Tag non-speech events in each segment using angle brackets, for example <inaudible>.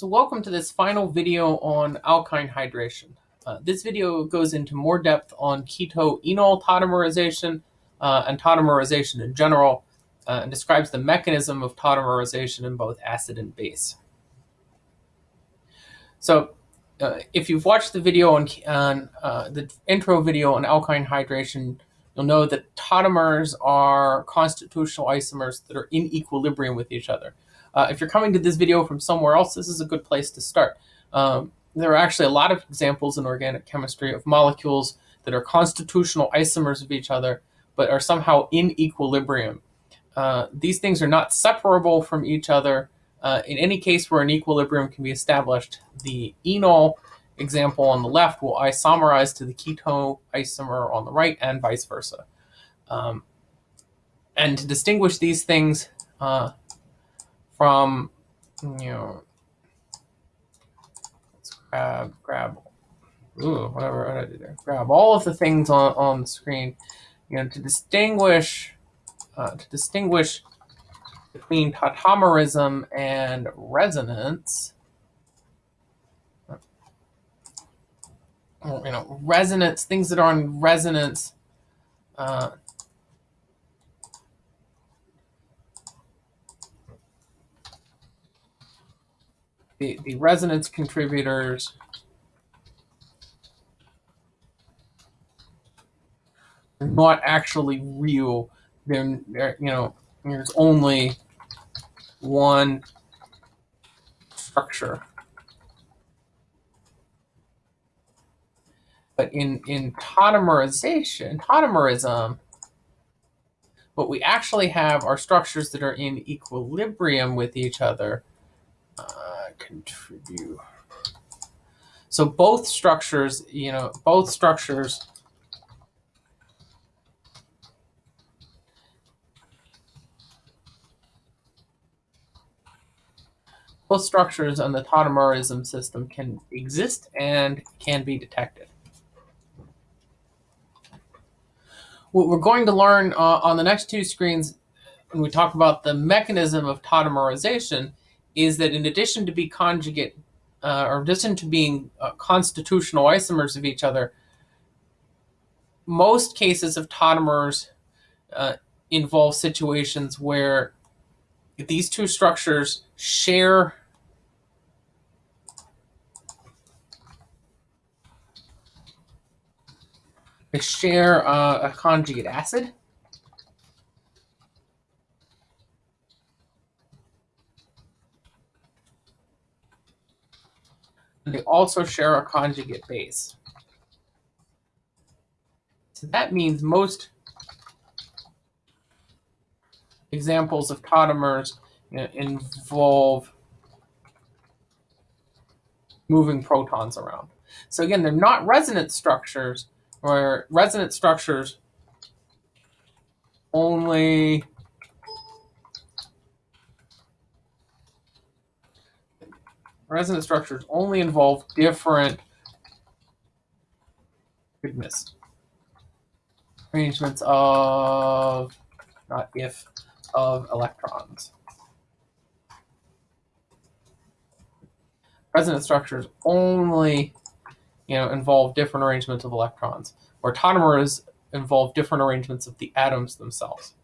So welcome to this final video on alkyne hydration. Uh, this video goes into more depth on keto-enol tautomerization uh, and tautomerization in general uh, and describes the mechanism of tautomerization in both acid and base. So uh, if you've watched the video on, on uh, the intro video on alkyne hydration, you'll know that tautomers are constitutional isomers that are in equilibrium with each other. Uh, if you're coming to this video from somewhere else, this is a good place to start. Um, there are actually a lot of examples in organic chemistry of molecules that are constitutional isomers of each other, but are somehow in equilibrium. Uh, these things are not separable from each other. Uh, in any case where an equilibrium can be established, the enol example on the left will isomerize to the keto isomer on the right and vice versa. Um, and to distinguish these things, uh, from, you know, let's grab, grab, ooh, whatever, what did I do there? Grab all of the things on, on the screen, you know, to distinguish, uh, to distinguish between tautomerism and resonance, you know, resonance, things that are in resonance, uh, the, the resonance contributors are not actually real. They're, they're, you know, there's only one structure. But in, in tautomerization, tautomerism, what we actually have are structures that are in equilibrium with each other contribute. So both structures, you know, both structures both structures on the tautomerism system can exist and can be detected. What we're going to learn uh, on the next two screens when we talk about the mechanism of tautomerization is that in addition to be conjugate, uh, or in addition to being uh, constitutional isomers of each other, most cases of tautomers uh, involve situations where these two structures share they share uh, a conjugate acid They also share a conjugate base. So that means most examples of tautomers involve moving protons around. So again, they're not resonance structures, or resonance structures only resonance structures only involve different goodness arrangements of not if of electrons. Resonance structures only you know involve different arrangements of electrons, where tautomers involve different arrangements of the atoms themselves.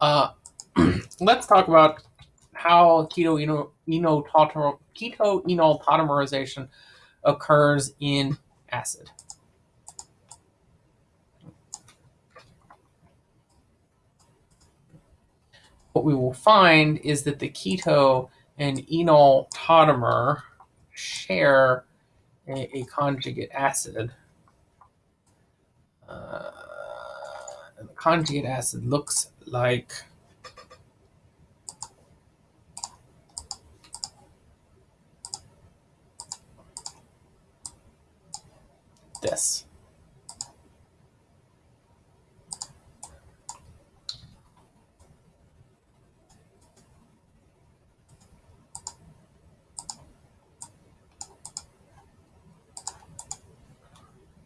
Uh, <clears throat> let's talk about how keto keto enol tautomerization occurs in acid. What we will find is that the keto and enol tautomer share a, a conjugate acid. Uh, the conjugate acid looks like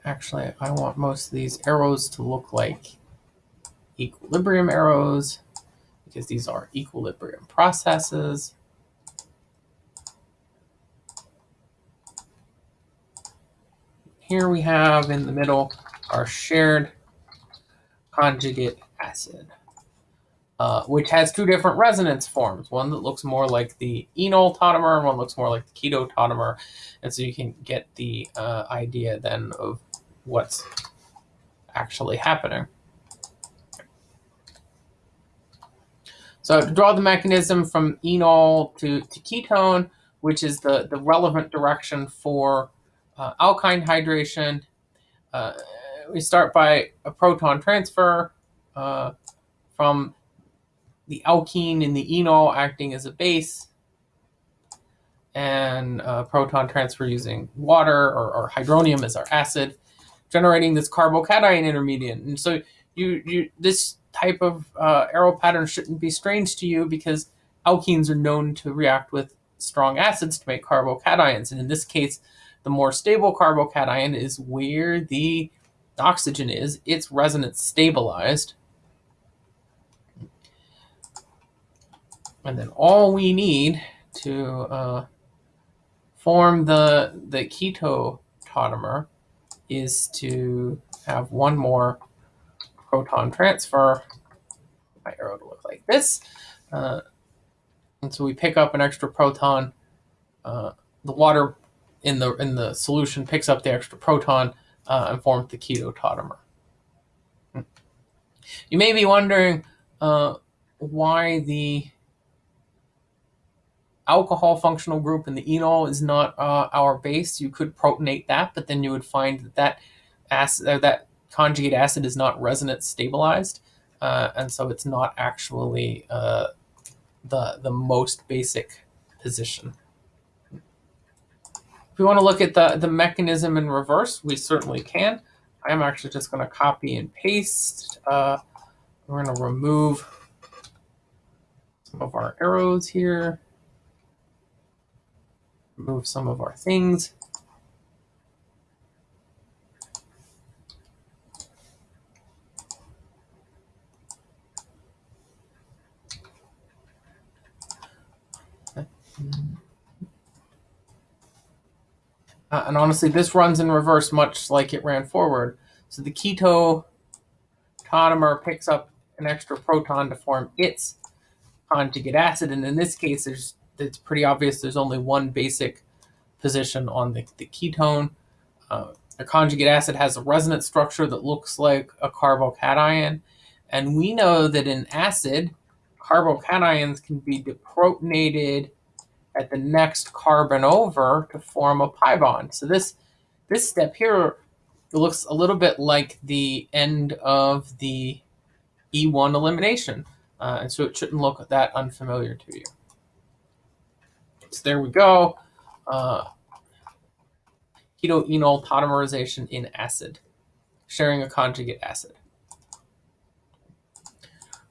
Actually, I want most of these arrows to look like equilibrium arrows because these are equilibrium processes. Here we have in the middle our shared conjugate acid, uh, which has two different resonance forms, one that looks more like the enol tautomer and one looks more like the keto tautomer. And so you can get the uh, idea then of what's actually happening. So to draw the mechanism from enol to, to ketone, which is the, the relevant direction for uh, alkyne hydration, uh, we start by a proton transfer uh, from the alkene in the enol acting as a base and proton transfer using water or, or, hydronium as our acid, generating this carbocation intermediate. And so you, you this type of uh, arrow pattern shouldn't be strange to you because alkenes are known to react with strong acids to make carbocations. And in this case, the more stable carbocation is where the oxygen is. It's resonance stabilized. And then all we need to uh, form the, the keto tautomer is to have one more proton transfer. My arrow to look like this. Uh, and so we pick up an extra proton. Uh, the water in the in the solution picks up the extra proton uh, and forms the keto tautomer. You may be wondering uh, why the alcohol functional group and the enol is not uh, our base. You could protonate that, but then you would find that that acid, that conjugate acid is not resonance stabilized, uh, and so it's not actually uh, the the most basic position. If we want to look at the, the mechanism in reverse, we certainly can. I'm actually just going to copy and paste. Uh, we're going to remove some of our arrows here. Remove some of our things. Uh, and honestly, this runs in reverse much like it ran forward. So the keto tautomer picks up an extra proton to form its conjugate acid. And in this case, there's it's pretty obvious there's only one basic position on the, the ketone. Uh, a conjugate acid has a resonance structure that looks like a carbocation. And we know that in acid, carbocations can be deprotonated at the next carbon over to form a pi bond. So this, this step here looks a little bit like the end of the E1 elimination. Uh, and so it shouldn't look that unfamiliar to you. So there we go. Uh, keto-enol tautomerization in acid, sharing a conjugate acid.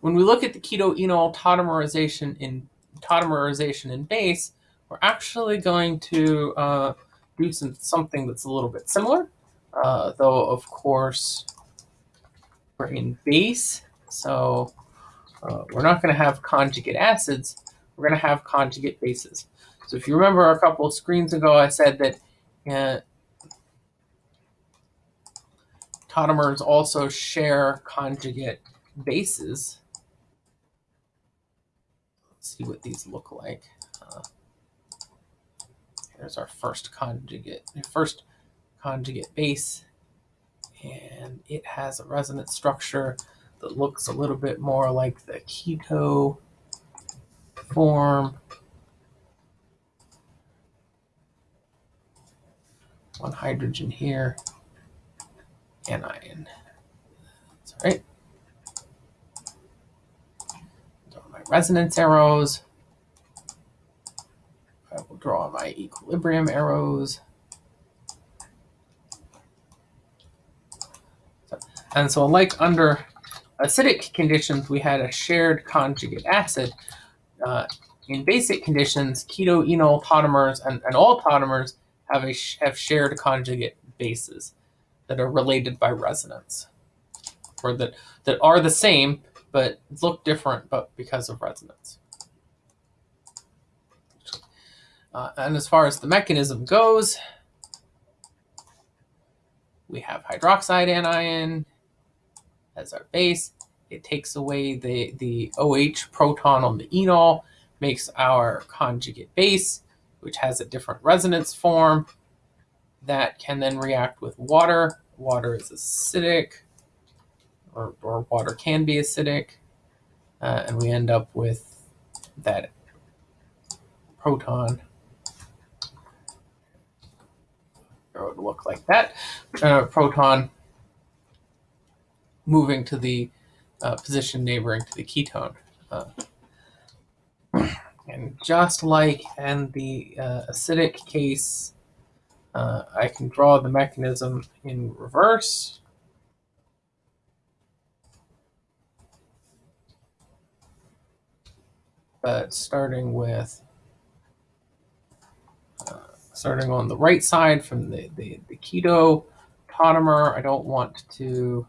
When we look at the keto-enol tautomerization in tautomerization in base, we're actually going to uh, do some, something that's a little bit similar, uh, though of course we're in base, so uh, we're not going to have conjugate acids, we're going to have conjugate bases. So if you remember a couple screens ago, I said that uh, tautomers also share conjugate bases Let's see what these look like. Uh, here's our first conjugate, first conjugate base, and it has a resonance structure that looks a little bit more like the keto form. One hydrogen here, anion. That's right. resonance arrows. I will draw my equilibrium arrows. And so like under acidic conditions, we had a shared conjugate acid. Uh, in basic conditions, keto-enol tautomers and, and all tautomers have, a, have shared conjugate bases that are related by resonance, or that, that are the same, but look different but because of resonance. Uh, and as far as the mechanism goes, we have hydroxide anion as our base. It takes away the, the OH proton on the enol, makes our conjugate base, which has a different resonance form that can then react with water. Water is acidic, or, or water can be acidic, uh, and we end up with that proton. It would look like that. Uh, proton moving to the uh, position neighboring to the ketone. And just like in the uh, acidic case, uh, I can draw the mechanism in reverse. But starting with, uh, starting on the right side from the, the, the keto tautomer, I don't want to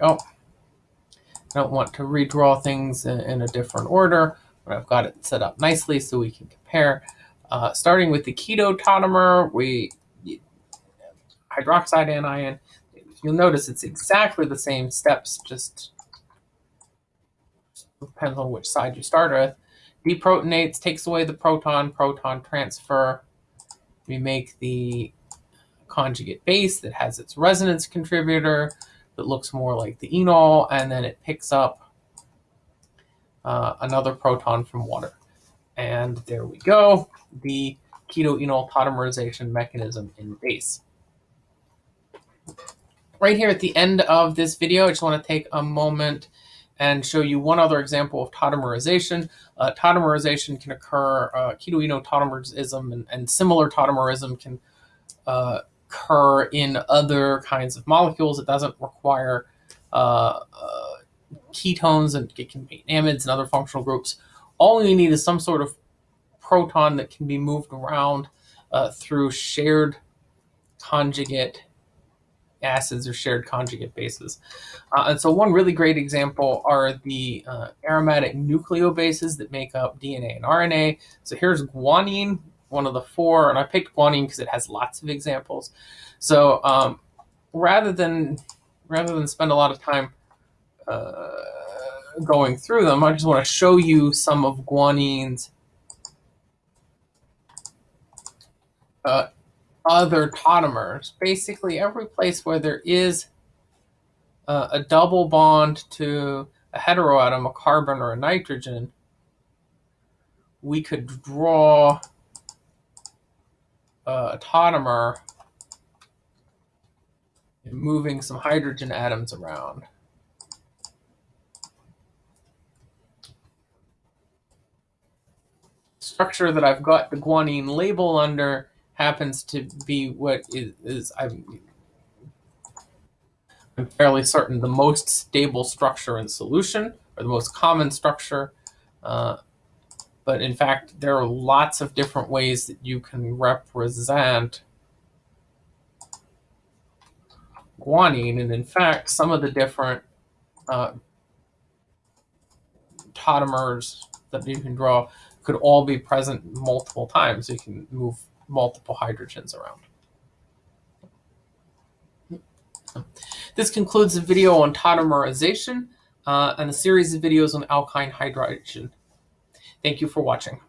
Oh, I don't want to redraw things in, in, a different order, but I've got it set up nicely so we can compare. Uh, starting with the keto tautomer, we hydroxide anion. You'll notice it's exactly the same steps, just depends on which side you start with. Deprotonates, takes away the proton, proton transfer. We make the conjugate base that has its resonance contributor that looks more like the enol, and then it picks up uh, another proton from water. And there we go, the keto-enol tautomerization mechanism in base. Right here at the end of this video, I just want to take a moment and show you one other example of tautomerization. Uh, tautomerization can occur, uh, keto-enol tautomerism and, and, similar tautomerism can uh, occur in other kinds of molecules. It doesn't require uh, uh, ketones and it can be amides and other functional groups. All you need is some sort of proton that can be moved around uh, through shared conjugate acids or shared conjugate bases. Uh, and so one really great example are the uh, aromatic nucleobases that make up DNA and RNA. So here's guanine, one of the four, and I picked guanine because it has lots of examples. So um, rather than rather than spend a lot of time uh, going through them, I just want to show you some of guanine's uh, other tautomers. Basically, every place where there is uh, a double bond to a heteroatom, a carbon or a nitrogen, we could draw uh, and moving some hydrogen atoms around. Structure that I've got the guanine label under happens to be what is, is I'm, I'm fairly certain the most stable structure in solution, or the most common structure. Uh, but in fact, there are lots of different ways that you can represent guanine. And in fact, some of the different uh, tautomers that you can draw could all be present multiple times. You can move multiple hydrogens around. This concludes the video on tautomerization uh, and a series of videos on alkyne hydration. Thank you for watching.